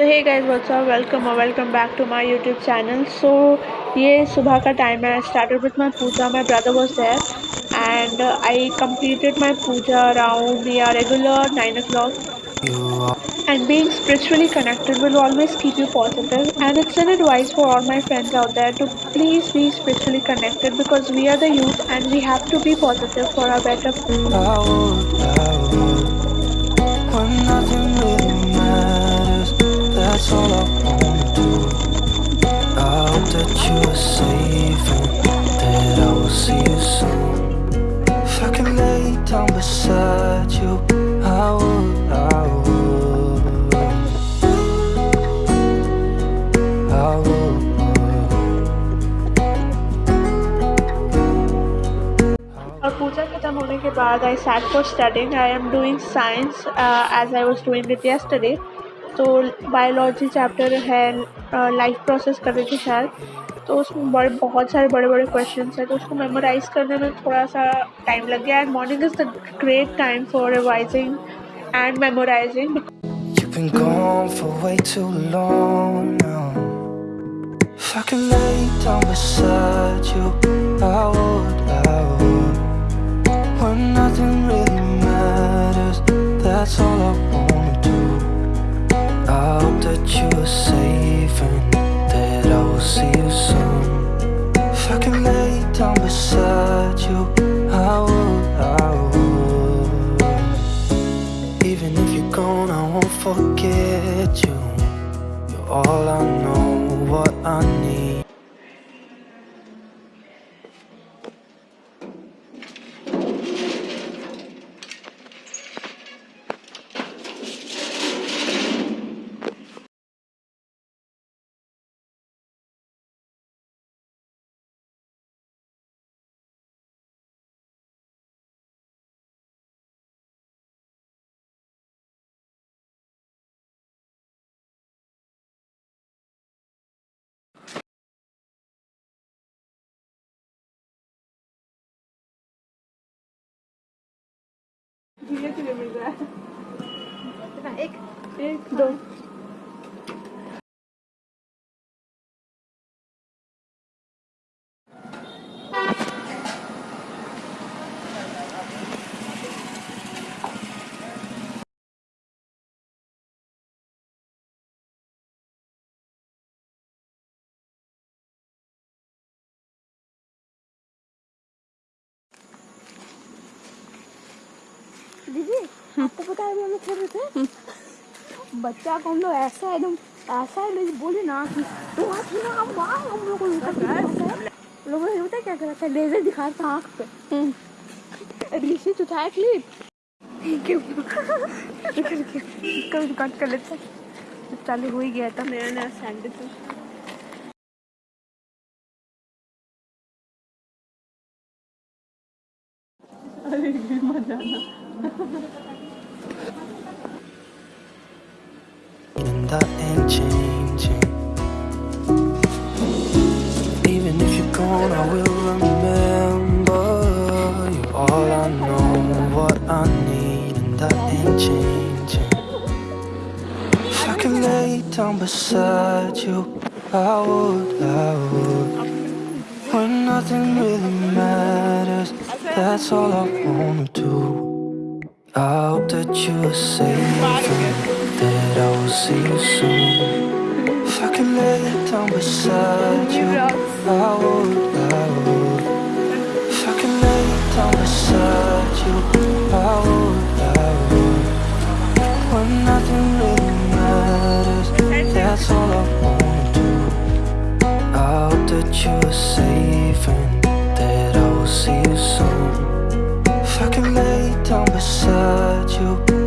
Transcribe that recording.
hey guys what's up welcome or welcome back to my youtube channel so ये सुबह का time है I started with my puja my brother was there and uh, I completed my puja around yeah regular 9 o'clock and being spiritually connected will always keep you positive and it's an advice for all my friends out there to please be spiritually connected because we are the youth and we have to be positive for our better when that's all I wanna do I hope that you are safe and that I will see you soon If I can lay down beside you I would, I would I would और पूजा खत्म होने के बाद I sat for studying I am doing science as I was doing it yesterday तो biology chapter है life process कर रही थी शायद तो उसमें बड़े, बहुत सारे बड़े बड़े क्वेश्चन हैं तो उसको मेमोराइज करने में थोड़ा सा टाइम लग गया। And morning is the great time for revising and memorising that's all I want. Could lay down beside you. I would, I would even if you're gone, I won't forget you. You're all I know, what I need Ik weet nou, ik. Ik. Dan. दीदी आपको पता है हम खेल रहे थे? बच्चा को हम लोग ऐसा एकदम, ऐसा है बोले ना कि तो ना, हम वहाँ हम लोग लोगों ने पता क्या करा था? लेजर दिखा था आँख पे। ऋषि उठाया क्लिप कभी कट कर लेते चालू हो ही गया था। नया नया सैंडल तो And that ain't changing. Even if you're gone, I will remember You're all I know, what I need And that ain't changing. If I could lay down beside you. I would, I would. When nothing really matters That's all I wanna do I hope that you are safe and that I will see you soon. If I could lay down beside you, I would, I would. If I could lay down beside you, I would, I would. When nothing really matters, that's all I wanna do. I hope that you are safe and You.